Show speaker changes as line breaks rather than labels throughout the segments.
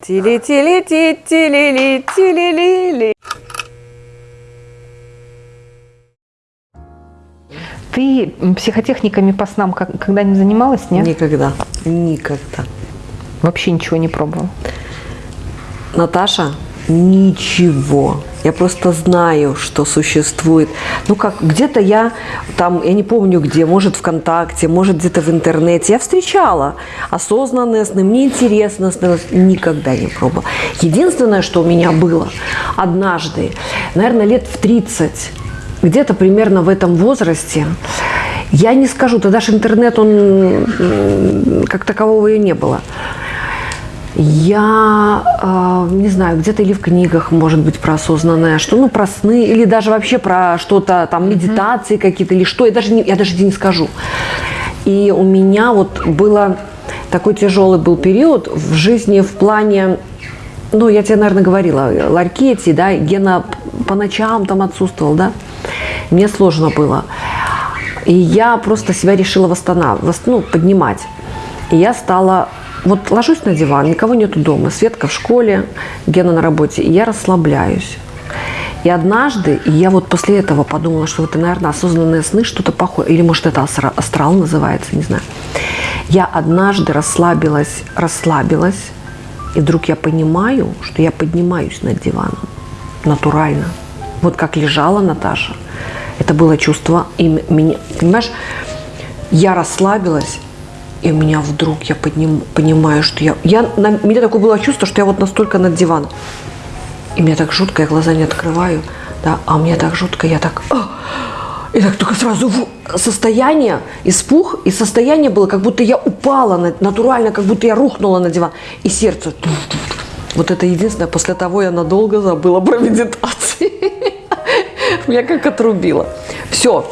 тили тили ти тили ли тили ли ли
Ты психотехниками по снам когда-нибудь занималась, нет?
Никогда, никогда.
Вообще ничего не пробовала.
Наташа, ничего. Я просто знаю, что существует. Ну как, где-то я там, я не помню где, может ВКонтакте, может где-то в интернете. Я встречала осознанные сны. Мне интересно становилось. Никогда не пробовала. Единственное, что у меня было однажды, наверное, лет в 30, где-то примерно в этом возрасте, я не скажу, тогда же интернет, он как такового и не было. Я э, не знаю, где-то или в книгах, может быть, про осознанное, что, ну, про сны, или даже вообще про что-то, там, медитации какие-то, или что, я даже не, я даже не скажу. И у меня вот было такой тяжелый был период в жизни в плане, ну, я тебе, наверное, говорила, ларьки эти, да, Гена по ночам там отсутствовал, да, мне сложно было. И я просто себя решила восстанавливать, ну, поднимать. И я стала, вот ложусь на диван, никого нету дома, Светка в школе, Гена на работе, и я расслабляюсь. И однажды, и я вот после этого подумала, что это, наверное, осознанные сны, что-то похожее, или может это астра- астрал называется, не знаю. Я однажды расслабилась, расслабилась, и вдруг я понимаю, что я поднимаюсь над диваном, натурально. Вот как лежала Наташа, это было чувство, и меня, понимаешь, я расслабилась, и у меня вдруг я подним, понимаю, что я, я на, у меня такое было чувство, что я вот настолько над диваном. И мне так жутко, я глаза не открываю, да, а мне так жутко, я так, «А!» и так только сразу в- состояние, испух, и состояние было, как будто я упала, на- натурально, как будто я рухнула на диван, и сердце. Вот это единственное, после того я надолго забыла про медитации. Меня как отрубило. Все.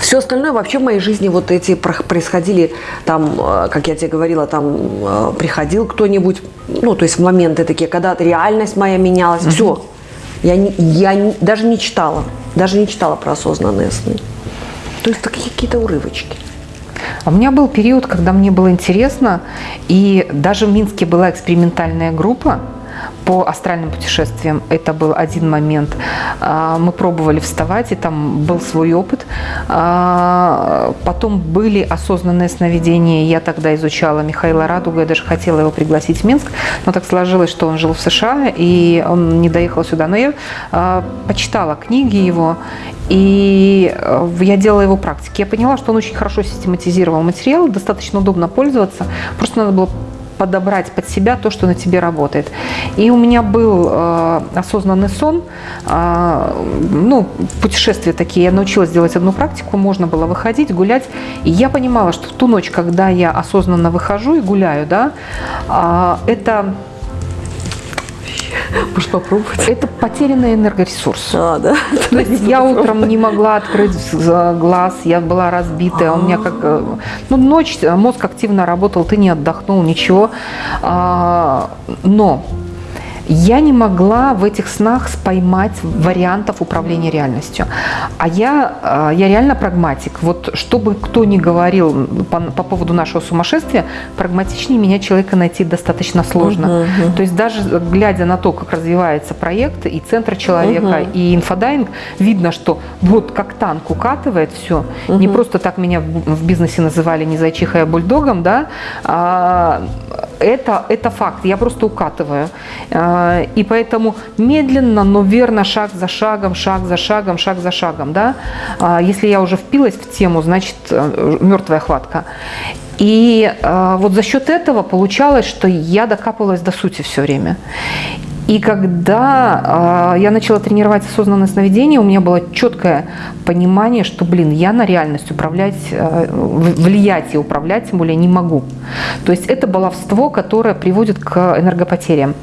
Все остальное вообще в моей жизни вот эти происходили, там, э, как я тебе говорила, там э, приходил кто-нибудь, ну, то есть моменты такие, когда реальность моя менялась. Все. Я, не- я не- даже не читала, даже не читала про осознанные сны. То есть такие какие-то урывочки.
А У меня был период, когда мне было интересно, и даже в Минске была экспериментальная группа по астральным путешествиям. Это был один момент. А, Мы пробовали вставать, и там был свой опыт. А, Потом были осознанные сновидения. Я тогда изучала Михаила Радуга, я даже хотела его пригласить в Минск, но так сложилось, что он жил в США, и он не доехал сюда. Но я а, почитала книги его, и э, я делала его практики. Я поняла, что он очень хорошо систематизировал материал, достаточно удобно пользоваться. Просто надо было подобрать под себя то, что на тебе работает. И у меня был э, осознанный сон, э, ну, путешествия такие. Я научилась делать одну практику, можно было выходить, гулять. И я понимала, что в ту ночь, когда я осознанно выхожу и гуляю, да, а, это,
Может попробовать?
это потерянный энергоресурс.
А, да?
То есть я утром не могла открыть глаз, я была разбитая, у меня как... э, Ну, ночь, э, мозг активно работал, ты не отдохнул, ничего. А, Но я не могла в этих снах поймать вариантов управления реальностью. А я, а, я реально прагматик. Вот чтобы кто ни говорил по, по поводу нашего сумасшествия, прагматичнее меня человека найти достаточно сложно. То есть даже глядя на то, как развивается проект и центр человека, и инфодайвинг, видно, что вот как танк укатывает все. Не просто так меня в в бизнесе называли не зайчихой, а бульдогом, да. А, это, это факт, я просто укатываю. А, И поэтому медленно, но верно, шаг за шагом, шаг за шагом, шаг за шагом. Да? А, Если я уже впилась в тему, значит, мертвая хватка. И а, вот за счет этого получалось, что я докапывалась до сути все время. И когда а, я начала тренировать осознанное сновидение, у меня было четкое понимание, что, блин, я на реальность управлять, в- влиять и управлять, тем более, не могу. То есть это баловство, которое приводит к энергопотерям.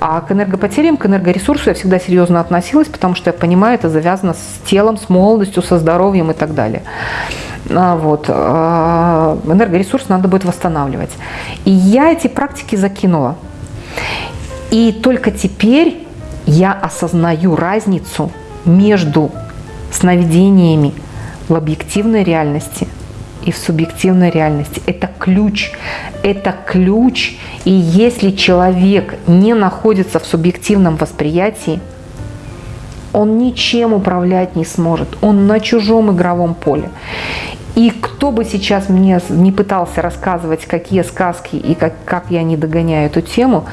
А к энергопотерям, к энергоресурсу я всегда серьезно относилась, потому что я понимаю, это завязано с телом, с молодостью, со здоровьем и так далее. А, Вот. Энергоресурс надо будет восстанавливать. И я эти практики закинула. И только теперь я осознаю разницу между сновидениями в объективной реальности и в субъективной реальности. Это ключ. Это ключ. И если человек не находится в субъективном восприятии, он ничем управлять не сможет. Он на чужом игровом поле. И кто бы сейчас мне не пытался рассказывать, какие сказки и как, как я не догоняю эту тему,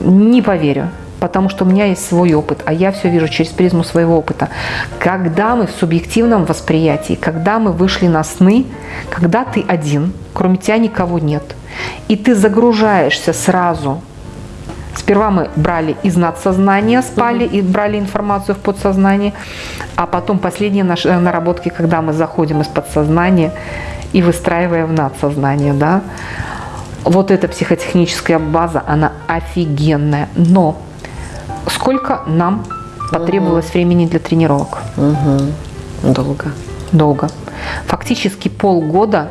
не поверю потому что у меня есть свой опыт, а я все вижу через призму своего опыта. Когда мы в субъективном восприятии, когда мы вышли на сны, когда ты один, кроме тебя никого нет, и ты загружаешься сразу Сперва мы брали из надсознания, спали и брали информацию в подсознание, а потом последние наши э, наработки, когда мы заходим из подсознания и выстраиваем в надсознание, да, вот эта психотехническая база, она офигенная. Но сколько нам потребовалось угу. времени для тренировок?
Угу. Долго.
Долго. Фактически полгода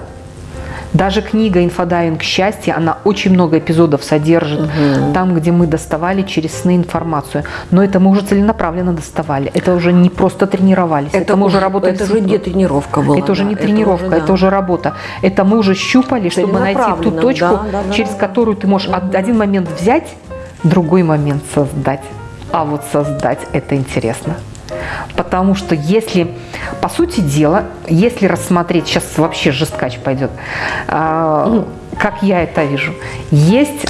даже книга «Инфодайвинг счастья», она очень много эпизодов содержит, угу. там, где мы доставали через сны информацию. Но это мы уже целенаправленно доставали. Это уже не просто тренировались.
Это, это мы уже работали. Это уже не тренировка была.
Это уже не да, тренировка, это уже, да. это уже работа. Это мы уже щупали, чтобы найти ту точку, да, да, через да, которую ты можешь угу. один момент взять, другой момент создать. А вот создать это интересно. Потому что если, по сути дела, если рассмотреть, сейчас вообще жесткач пойдет, а, как я это вижу, есть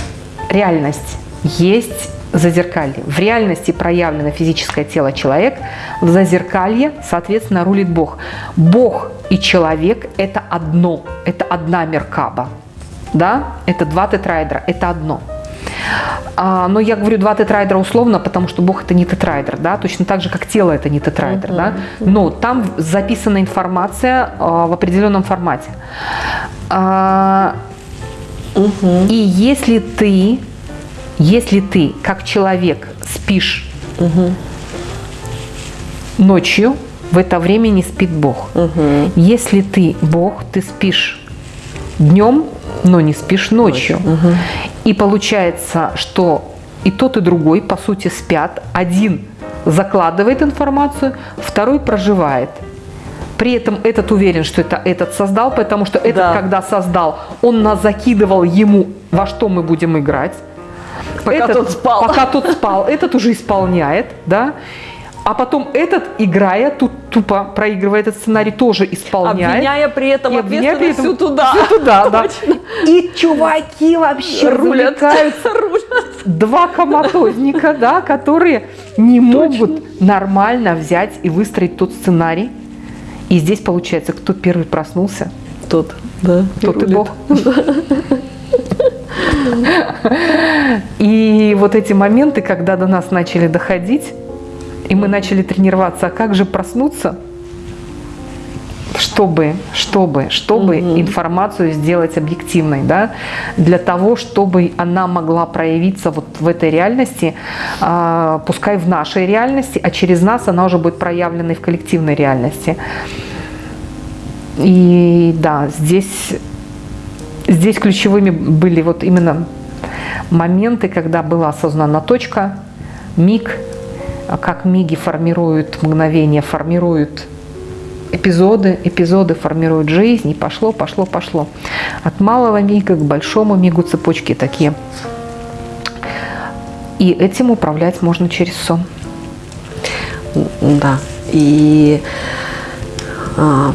реальность, есть зазеркалье. В реальности проявлено физическое тело человек, в зазеркалье, соответственно, рулит Бог. Бог и человек – это одно, это одна меркаба. Да? Это два тетраэдра, это одно – а, но я говорю два тетрайдера условно, потому что Бог это не тетрайдер, да, точно так же, как тело это не тетрайдер, да, но там записана информация а, в определенном формате. А, uh-huh. И если ты, если ты как человек спишь uh-huh. ночью, в это время не спит Бог. Угу. Если ты Бог, ты спишь днем, но не спишь ночью. Угу. И получается, что и тот, и другой, по сути, спят. Один закладывает информацию, второй проживает. При этом этот уверен, что это этот создал, потому что этот, да. когда создал, он нас закидывал ему, во что мы будем играть.
Пока этот, тот спал.
Пока тот спал. Этот уже исполняет, да. А потом этот, играя, тут тупо проигрывая этот сценарий, тоже исполняет.
Обвиняя при этом и ответственность при этом, всю туда.
Всю туда, да. И чуваки вообще рулят. рулят. Два коматозника, да, которые не могут нормально взять и выстроить тот сценарий. И здесь получается, кто первый проснулся?
Тот, да.
Тот и, и Бог. И вот эти моменты, когда до нас начали доходить, и мы начали тренироваться, а как же проснуться, чтобы, чтобы, чтобы угу. информацию сделать объективной, да, для того, чтобы она могла проявиться вот в этой реальности, а, пускай в нашей реальности, а через нас она уже будет проявлена и в коллективной реальности. И да, здесь, здесь ключевыми были вот именно моменты, когда была осознана точка, миг, как миги формируют мгновения, формируют эпизоды, эпизоды формируют жизнь, и пошло, пошло, пошло. От малого мига к большому мигу цепочки такие. И этим управлять можно через сон.
Да. И а,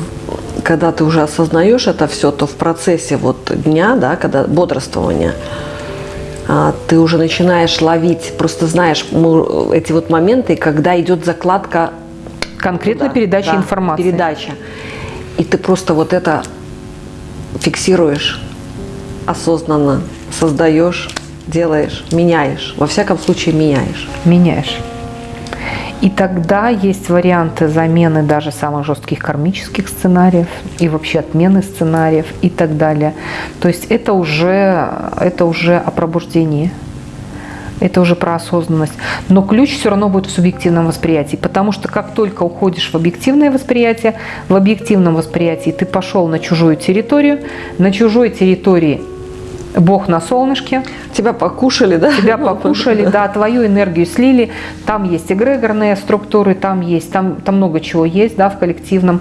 когда ты уже осознаешь это все, то в процессе вот дня, да, когда бодрствования, а, ты уже начинаешь ловить, просто знаешь эти вот моменты, когда идет закладка
конкретно туда, передача да, информации.
Передача. И ты просто вот это фиксируешь осознанно, создаешь, делаешь, меняешь. Во всяком случае, меняешь.
Меняешь. И тогда есть варианты замены даже самых жестких кармических сценариев и вообще отмены сценариев и так далее. То есть это уже, это уже о пробуждении. Это уже про осознанность. Но ключ все равно будет в субъективном восприятии, потому что как только уходишь в объективное восприятие, в объективном восприятии ты пошел на чужую территорию, на чужой территории Бог на солнышке.
Тебя покушали, да?
Тебя покушали, да, твою энергию слили. Там есть эгрегорные структуры, там есть, там, там много чего есть, да, в коллективном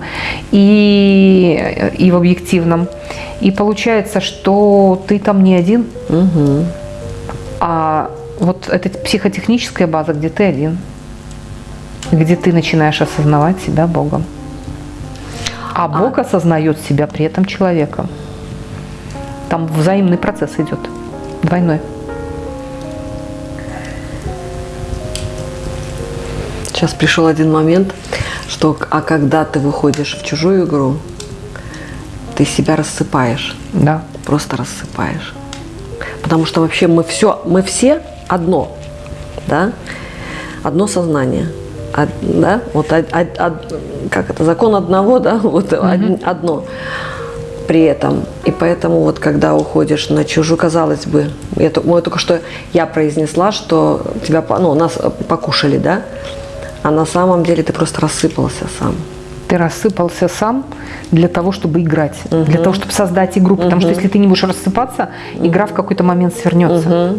и, и в объективном. И получается, что ты там не один,
Угу.
а вот эта психотехническая база, где ты один, где ты начинаешь осознавать себя Богом. А Бог осознает себя при этом человеком. Там взаимный процесс идет, двойной.
Сейчас пришел один момент, что а когда ты выходишь в чужую игру, ты себя рассыпаешь,
Да.
просто рассыпаешь. Потому что вообще мы все, мы все одно, да, одно сознание, Од- да, вот од- од- од- как это, закон одного, да, вот од- одно при этом. И поэтому вот когда уходишь на чужую, казалось бы, я, ну, только что я произнесла, что тебя, ну, нас покушали, да, а на самом деле ты просто рассыпался сам.
Ты рассыпался сам для того, чтобы играть, для того, чтобы создать игру. Потому что если ты не будешь рассыпаться, игра в какой-то момент свернется.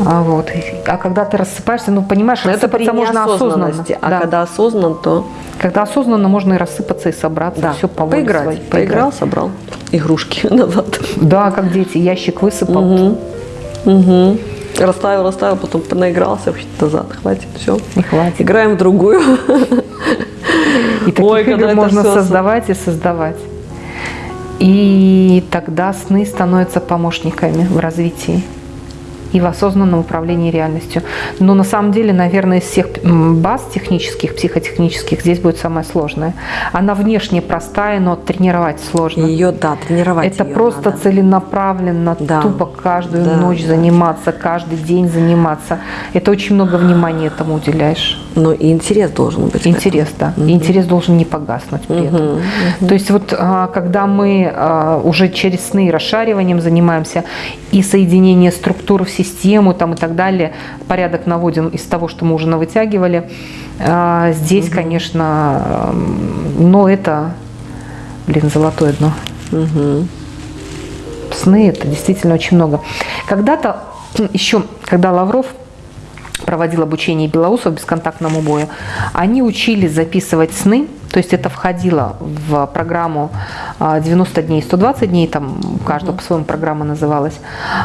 А, вот. а когда ты рассыпаешься, ну понимаешь,
Но это
рассыпаться можно осознанно.
а
Да.
когда осознан, то
Когда осознанно можно и рассыпаться, и собраться,
да,
все по
поиграть.
своей.
Поиграл, собрал игрушки назад.
Да, как дети, ящик высыпал,
Угу. Расставил, расставил, потом наигрался вообще назад. Хватит, все.
и хватит.
Играем в другую.
И таких
Ой,
игр
это
можно
всё-
создавать и создавать. И тогда сны становятся помощниками в развитии и в осознанном управлении реальностью. Но на самом деле, наверное, из всех баз технических, психотехнических здесь будет самое сложное. Она внешне простая, но тренировать сложно.
Ее, да, тренировать
Это
её
просто
надо.
целенаправленно,
Да.
тупо каждую
Да,
ночь заниматься, каждый день заниматься. Это очень много внимания этому уделяешь.
Но и интерес должен быть.
Интерес, да. И интерес должен не погаснуть при этом. То есть вот а, когда мы а, уже через сны расшариванием занимаемся, и соединение структур в систему там, и так далее, порядок наводим из того, что мы уже навытягивали, а, здесь, конечно, м, но это, блин, золотое дно.
Мгм.
Сны это действительно очень много. Когда-то еще, когда Лавров проводил обучение белоусов бесконтактному бою, они учились записывать сны, то есть это входило в программу а, 90 дней, 120 дней, там у каждого по-своему программа называлась,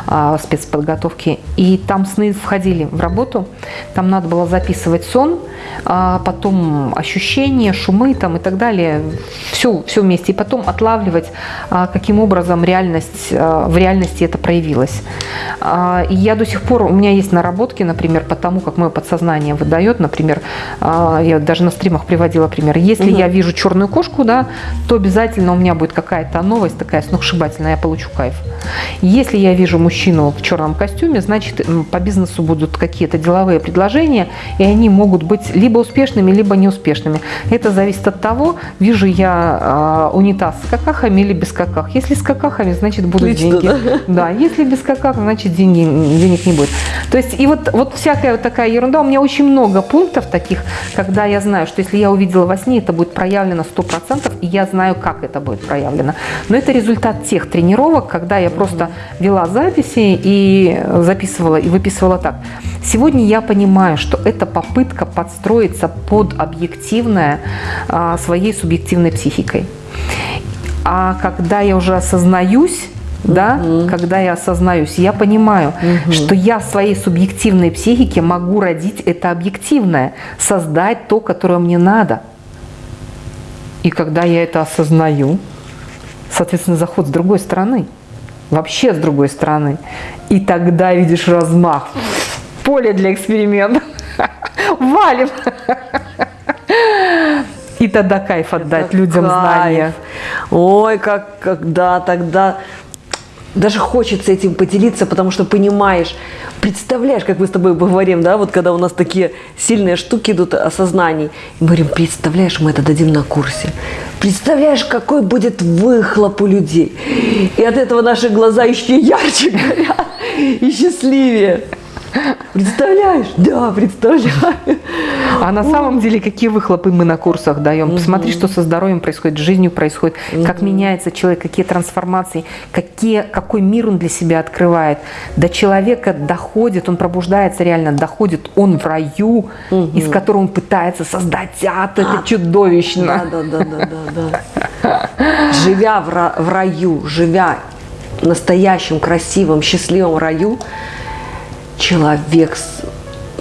а, спецподготовки, и там сны входили в работу, там надо было записывать сон, а, потом ощущения, шумы там и так далее, все, все вместе, и потом отлавливать, а, каким образом реальность, а, в реальности это проявилось. А, И я до сих пор, у меня есть наработки, например, по тому, как мое подсознание выдает, например, а, я даже на стримах приводила пример, если я вижу черную кошку, да, то обязательно у меня будет какая-то новость такая сногсшибательная, я получу кайф. Если я вижу мужчину в черном костюме, значит, по бизнесу будут какие-то деловые предложения, и они могут быть либо успешными, либо неуспешными. Это зависит от того, вижу я а, унитаз с какахами или без каках. Если с какахами, значит, будут
Отлично,
деньги. Да, если без каках, значит, деньги, денег не будет. То есть, и вот, вот всякая вот такая ерунда. У меня очень много пунктов таких, когда я знаю, что если я увидела во сне, это будет проявлено 100%, и я знаю, как это будет проявлено. Но это результат тех тренировок, когда я просто вела записи и записывала, и выписывала так. Сегодня я понимаю, что это попытка подстроиться под объективное а, своей субъективной психикой. А когда я уже осознаюсь, да, когда я осознаюсь, я понимаю, что я в своей субъективной психике могу родить это объективное, создать то, которое мне надо. И когда я это осознаю, соответственно, заход с другой стороны, вообще с другой стороны, и тогда видишь размах, поле для экспериментов, валим. И тогда кайф отдать людям
Кайф.
знания.
Ой, как когда тогда даже хочется этим поделиться, потому что понимаешь, представляешь, как мы с тобой говорим, да, вот когда у нас такие сильные штуки идут осознаний, и мы говорим, представляешь, мы это дадим на курсе, представляешь, какой будет выхлоп у людей, и от этого наши глаза еще ярче горят и счастливее. Представляешь? Да, представляю.
А на самом деле, какие выхлопы мы на курсах даем? Посмотри, что со здоровьем происходит, с жизнью происходит, как меняется человек, какие трансформации, какие, какой мир он для себя открывает. До человека доходит, он пробуждается реально, доходит он в раю, из которого он пытается создать ад. Это чудовищно.
Да, да, да, да, да, да. Живя в раю, живя в настоящем, красивом, счастливом раю, человек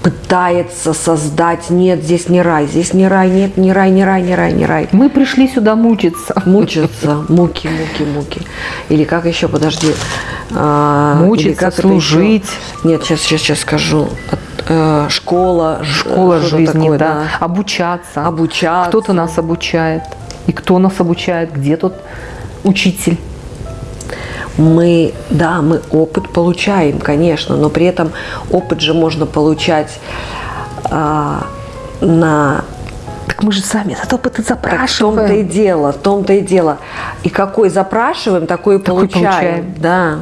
пытается создать, нет, здесь не рай, здесь не рай, нет, не рай, не рай, не рай, не рай.
Мы пришли сюда мучиться.
Мучиться, муки, муки, муки. Или как еще, подожди. а, или
Мучиться,
как
служить.
Нет, сейчас, сейчас, сейчас скажу. Э, школа.
Школа
что-то
жизни,
такое,
да. Обучаться.
Обучаться.
Кто-то нас обучает. И кто нас обучает? Где тот учитель?
Мы, да, мы опыт получаем, конечно, но при этом опыт же можно получать а, на
Так мы же сами этот опыт и
Так в том-то и
запрашиваем.
дело, в том-то и дело. И какой запрашиваем, такой и
Такой
получаем.
получаем.
Да.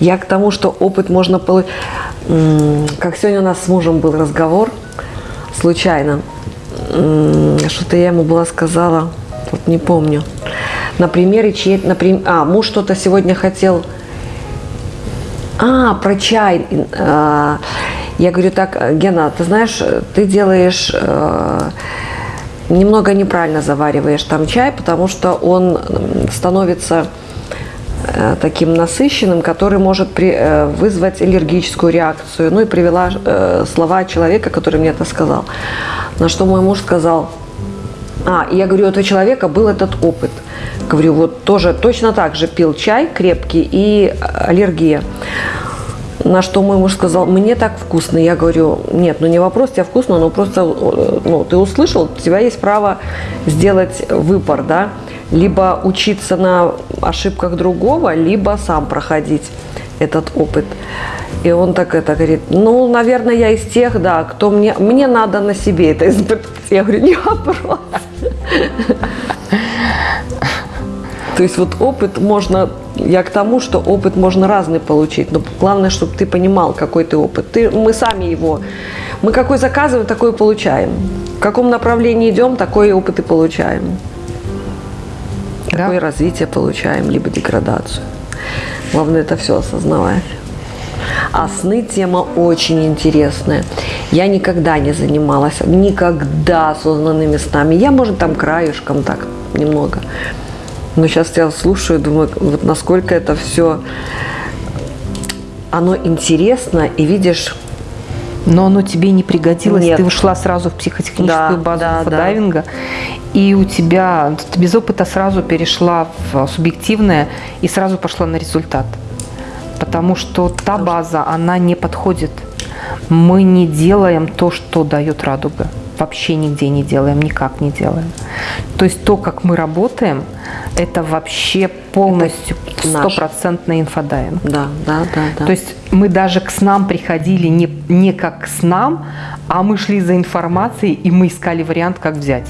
Я к тому, что опыт можно получить. Как сегодня у нас с мужем был разговор, случайно. Что-то я ему была сказала, вот не помню. На примере чьей например, а, муж что-то сегодня хотел а, про чай. А, Я говорю, так, Гена, ты знаешь, ты делаешь э, немного неправильно завариваешь там чай, потому что он становится э, таким насыщенным, который может при- э, вызвать аллергическую реакцию. Ну и привела э, слова человека, который мне это сказал. На что мой муж сказал, а, я говорю, у этого человека был этот опыт. Говорю, вот тоже точно так же пил чай крепкий и аллергия. На что мой муж сказал, мне так вкусно. Я говорю, нет, ну не вопрос, тебе вкусно, но просто э, ну, ты услышал, у тебя есть право сделать выбор, да, либо учиться на ошибках другого, либо сам проходить этот опыт. И он так это говорит, ну, наверное, я из тех, да, кто мне, мне надо на себе это испытать. Я говорю, не вопрос. То есть вот опыт можно, я к тому, что опыт можно разный получить, но главное, чтобы ты понимал, какой ты опыт. Ты, мы сами его, мы какой заказываем, такой получаем. В каком направлении идем, такой опыт и получаем.
Да.
Такое развитие получаем, либо деградацию. Главное это все осознавать. А сны тема очень интересная. Я никогда не занималась, никогда осознанными снами. Я, может, там краешком так немного. Но сейчас я слушаю, думаю, вот насколько это все, оно интересно, и видишь,
Но оно тебе не пригодилось,
Нет.
ты ушла сразу в психотехническую
Да,
базу
да, да.
дайвинга, и у тебя, ты без опыта сразу перешла в субъективное и сразу пошла на результат. Потому что та база, она не подходит. Мы не делаем то, что дает радуга. Вообще нигде не делаем, никак не делаем. То есть то, как мы работаем, это вообще полностью стопроцентный инфодайвинг.
да, да, да, да.
То есть мы даже к снам приходили не, не как к снам, а мы шли за информацией, и мы искали вариант, как взять.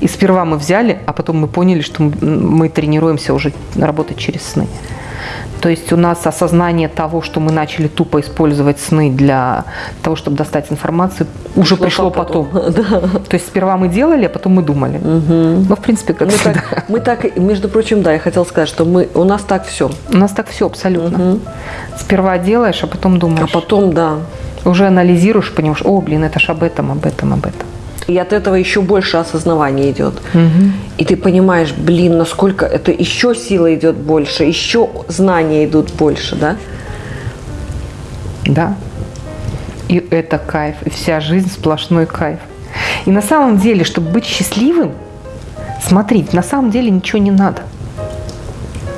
И сперва мы взяли, а потом мы поняли, что мы тренируемся уже работать через сны. То есть у нас осознание того, что мы начали тупо использовать сны для того, чтобы достать информацию, уже пришло потом. То есть сперва мы делали, а потом мы думали. Ну, в принципе, как
мы
всегда.
так, мы так, между прочим, да, я хотела сказать, что мы, у нас так все.
У нас так все абсолютно. Сперва делаешь, а потом
А
думаешь.
потом, да,
уже анализируешь, понимаешь, о, блин, это ж об этом, об этом, об этом.
И от этого еще больше осознавания идет. И ты понимаешь, блин, насколько это еще сила идет больше, еще знания идут больше, да?
Да. И это кайф, и вся жизнь сплошной кайф. И на самом деле, чтобы быть счастливым, смотрите, на самом деле ничего не надо.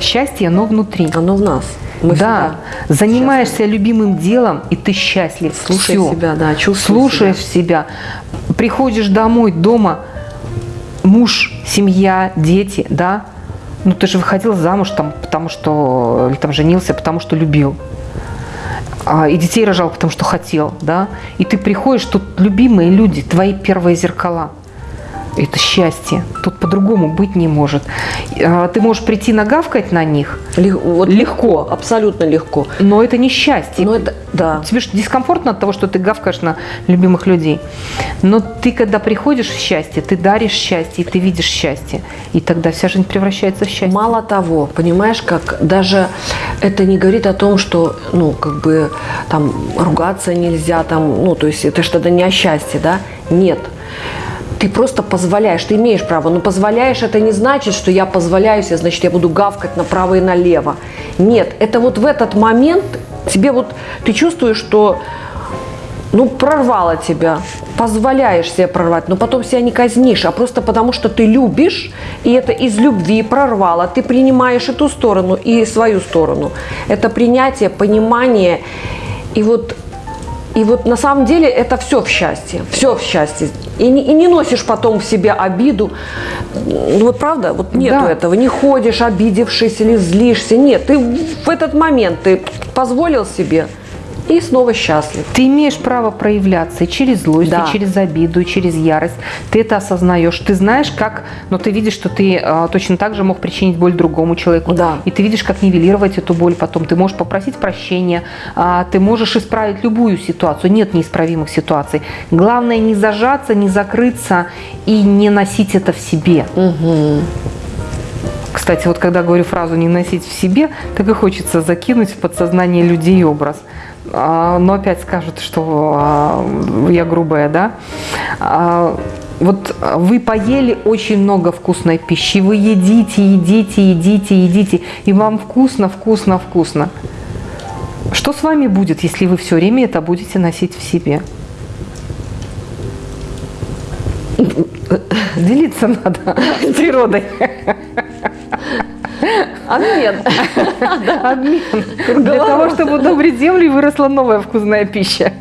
Счастье, оно внутри.
Оно в нас. Мы
да, занимаешься любимым делом, и ты счастлив.
Слушай себя, да, чувствуй
Слушаешь себя. Приходишь домой, дома, муж, семья, дети, да? Ну, ты же выходил замуж там, потому что, или там женился, потому что любил. А, и детей рожал, потому что хотел, да? И ты приходишь, тут любимые люди, твои первые зеркала. Это счастье. Тут по-другому быть не может. А, Ты можешь прийти нагавкать на них,
Лег- вот
Легко.
Абсолютно легко.
но это не счастье.
Но это, да.
Тебе же дискомфортно от того, что ты гавкаешь на любимых людей. Но ты, когда приходишь в счастье, ты даришь счастье, и ты видишь счастье. И тогда вся жизнь превращается в счастье.
Мало того, понимаешь, как даже это не говорит о том, что, ну, как бы там ругаться нельзя, там, ну, то есть это тогда не о счастье, да? Нет. Ты просто позволяешь, ты имеешь право, но позволяешь это не значит, что я позволяю себе, значит, я буду гавкать направо и налево. Нет, это вот в этот момент тебе вот, ты чувствуешь, что ну, прорвало тебя, позволяешь себе прорвать, но потом себя не казнишь, а просто потому, что ты любишь, и это из любви прорвало, ты принимаешь эту сторону и свою сторону. Это принятие, понимание, и вот и вот на самом деле это все в счастье, все в счастье. И не, и не носишь потом в себе обиду. Ну вот правда, вот нету
Да.
этого. Не ходишь обидевшись или злишься. Нет, ты в этот момент ты позволил себе и снова счастлив.
Ты имеешь право проявляться и через злость,
Да.
и через обиду, и через ярость. Ты это осознаешь. Ты знаешь, как... Но ты видишь, что ты а, точно так же мог причинить боль другому человеку.
Да.
И ты видишь, как нивелировать эту боль потом. Ты можешь попросить прощения, а, ты можешь исправить любую ситуацию. Нет неисправимых ситуаций. Главное не зажаться, не закрыться и не носить это в себе. Кстати, вот когда говорю фразу «не носить в себе», так и хочется закинуть в подсознание людей образ. А, Но опять скажут, что а, я грубая, да? А, Вот вы поели очень много вкусной пищи, вы едите, едите, едите, едите, и вам вкусно, вкусно, вкусно. Что с вами будет, если вы все время это будете носить в себе? Делиться надо с природой.
Обмен.
Обмен. Для того, чтобы удобрить землю выросла новая вкусная пища.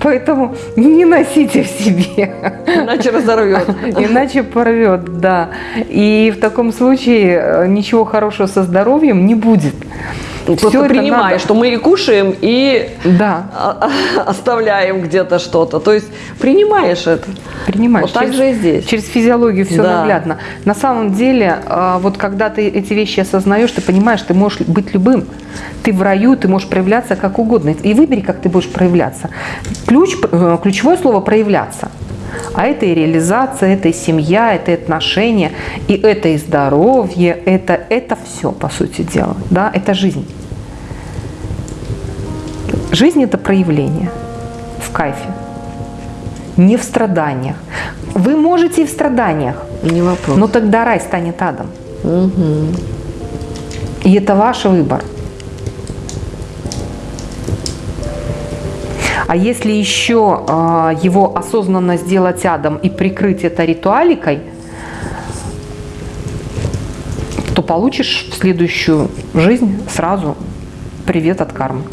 Поэтому не носите в себе,
Иначе разорвет.
иначе порвет, да. И в таком случае э, ничего хорошего со здоровьем не будет.
Просто
Всё это
принимай,
надо-
что мы и кушаем, и
Да,
оставляем где-то что-то. То есть принимаешь это.
принимаешь.
Вот так
Через-
же и здесь.
Через физиологию все
Да.
наглядно. На самом деле, а, вот когда ты эти вещи осознаешь, ты понимаешь, ты можешь быть любым. Ты в раю, ты можешь проявляться как угодно. И выбери, как ты будешь проявляться. Ключ, э, ключевое слово проявляться. А это и реализация, это и семья, это и отношения, и это и здоровье, это, это все, по сути дела. Да? Это жизнь. Жизнь – это проявление в кайфе, не в страданиях. Вы можете и в страданиях,
Не вопрос.
но тогда рай станет адом. И это ваш выбор. А если еще а, его осознанно сделать адом и прикрыть это ритуаликой, то получишь в следующую жизнь сразу привет от кармы.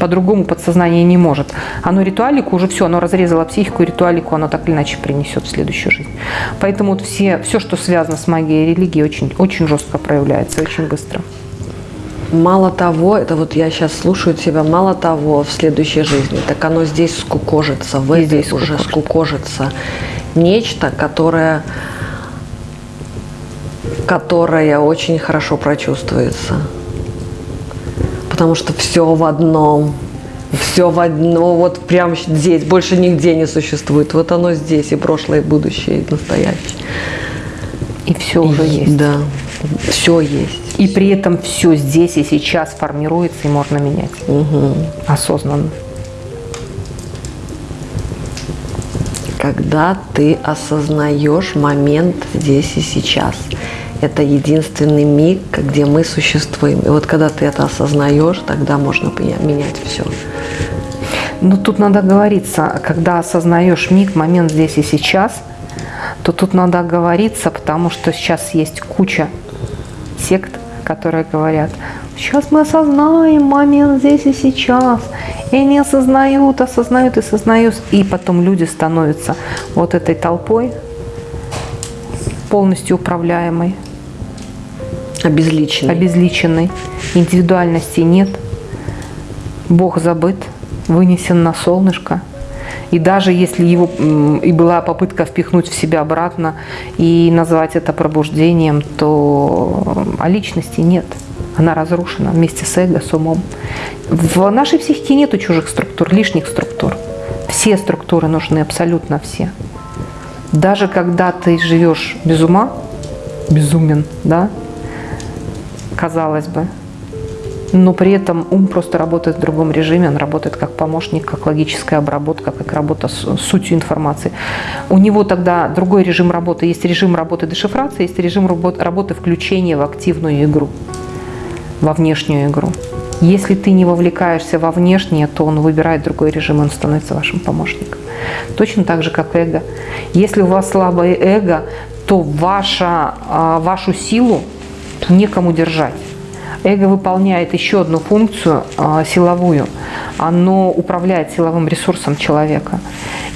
По-другому подсознание не может. Оно ритуалику уже все, оно разрезало психику, ритуалику оно так или иначе принесет в следующую жизнь. Поэтому вот все, все, что связано с магией и религией, очень, очень жестко проявляется, очень быстро.
Мало того, это вот я сейчас слушаю тебя, мало того, в следующей жизни, так оно здесь скукожится, в этой
здесь
уже
скукожится.
скукожится. Нечто, которое, которое очень хорошо прочувствуется. Потому что все в одном. Все в одно, вот прямо здесь, больше нигде не существует. Вот оно здесь, и прошлое, и будущее, и настоящее.
И все уже есть.
Да, все есть.
И при этом все здесь и сейчас формируется и можно менять. Осознанно.
когда ты осознаешь момент здесь и сейчас. Это единственный миг, где мы существуем. И вот когда ты это осознаешь, тогда можно менять все.
Но тут надо говориться, когда осознаешь миг, момент здесь и сейчас, то тут надо говориться, потому что сейчас есть куча сект, которые говорят, сейчас мы осознаем момент здесь и сейчас. И они осознают, осознают и осознают. И потом люди становятся вот этой толпой, полностью управляемой,
Обезличенный.
обезличенной. Индивидуальности нет. Бог забыт, вынесен на солнышко. И даже если его и была попытка впихнуть в себя обратно и назвать это пробуждением, то а личности нет. Она разрушена вместе с эго, с умом. В нашей психике нету чужих структур, лишних структур. Все структуры нужны, абсолютно все. Даже когда ты живешь без ума, безумен, да, казалось бы, но при этом ум просто работает в другом режиме, он работает как помощник, как логическая обработка, как работа с сутью информации. У него тогда другой режим работы. Есть режим работы дешифрации, есть режим работы включения в активную игру, во внешнюю игру. Если ты не вовлекаешься во внешнее, то он выбирает другой режим, он становится вашим помощником. Точно так же, как эго. Если у вас слабое эго, то ваша, а, вашу силу некому держать. Эго выполняет еще одну функцию а, силовую. Оно управляет силовым ресурсом человека.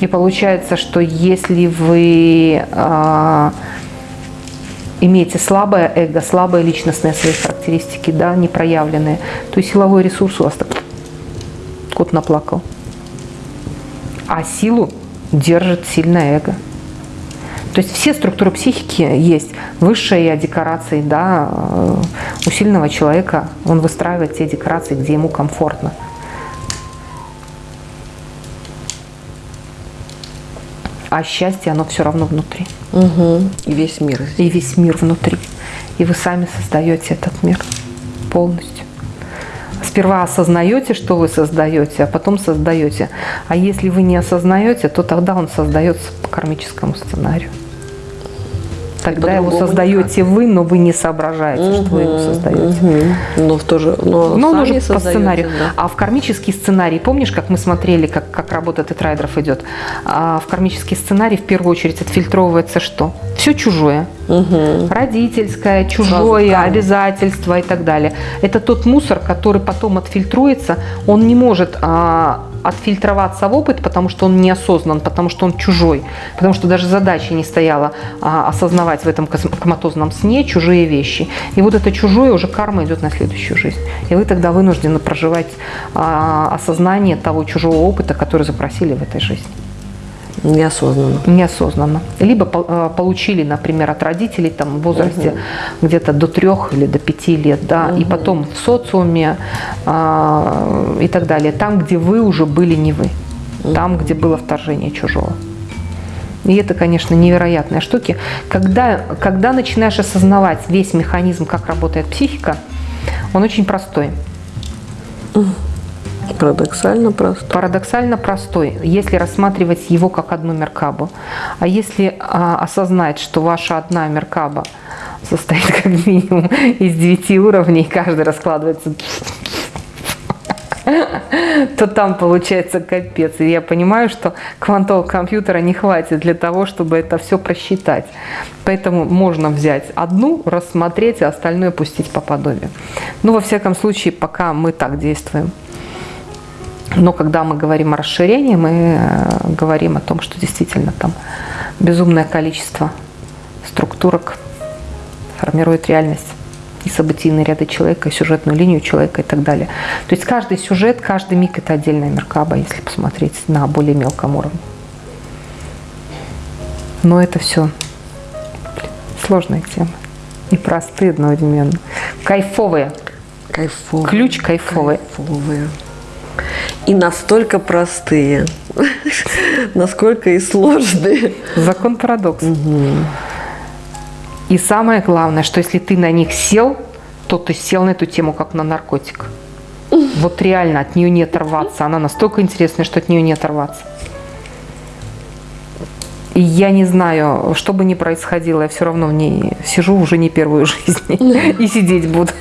И получается, что если вы а, имеете слабое эго, слабые личностные свои характеристики, да, непроявленные, то и силовой ресурс у вас так кот наплакал. А силу держит сильное эго. То есть все структуры психики есть. Высшая декорации, да, э, у сильного человека он выстраивает те декорации, где ему комфортно. А счастье, оно все равно внутри.
Угу. И весь мир.
И весь мир внутри. И вы сами создаете этот мир полностью. Сперва осознаете, что вы создаете, а потом создаете. А если вы не осознаете, то тогда он создается по кармическому сценарию. Тогда его создаете никак. вы, но вы не соображаете, угу, что вы его создаете. Угу.
Но, в то же, но,
но он уже по сценарию. Да. А в кармический сценарий, помнишь, как мы смотрели, как, как работа тетрайдеров идет? А в кармический сценарий в первую очередь отфильтровывается что? Все чужое. Угу. Родительское, чужое, обязательства и так далее. Это тот мусор, который потом отфильтруется. Он не может а, отфильтроваться в опыт, потому что он неосознан, потому что он чужой, потому что даже задача не стояла а, осознавать в этом коматозном сне чужие вещи. И вот это чужое уже карма идет на следующую жизнь. И вы тогда вынуждены проживать а, осознание того чужого опыта, который запросили в этой жизни.
Неосознанно.
Неосознанно. Либо э, получили, например, от родителей там, в возрасте угу. где-то до трех или до пяти лет, да, угу. и потом в социуме э, и так далее. Там, где вы уже были не вы. Угу. Там, где было вторжение чужого. И это, конечно, невероятные штуки. Когда, когда начинаешь осознавать весь механизм, как работает психика, он очень простой.
Парадоксально простой.
Парадоксально простой, если рассматривать его как одну меркабу. А если а, осознать, что ваша одна меркаба состоит как минимум из девяти уровней, каждый раскладывается то там получается капец. И я понимаю, что квантового компьютера не хватит для того, чтобы это все просчитать. Поэтому можно взять одну, рассмотреть, а остальное пустить по подобию. Ну, во всяком случае, пока мы так действуем. Но когда мы говорим о расширении, мы э, говорим о том, что действительно там безумное количество структурок формирует реальность и событийные ряды человека, и сюжетную линию человека и так далее. То есть каждый сюжет, каждый миг – это отдельная меркаба, если посмотреть на более мелком уровне. Но это все сложная тема. И простые одновременно. Кайфовые.
Кайфовые.
Ключ кайфовый.
Кайфовые и настолько простые, насколько и сложные.
Закон парадокса. Угу. И самое главное, что если ты на них сел, то ты сел на эту тему как на наркотик. Вот реально от нее не оторваться. Она настолько интересная, что от нее не оторваться. И я не знаю, что бы ни происходило, я все равно в ней сижу уже не первую жизнь. И сидеть буду.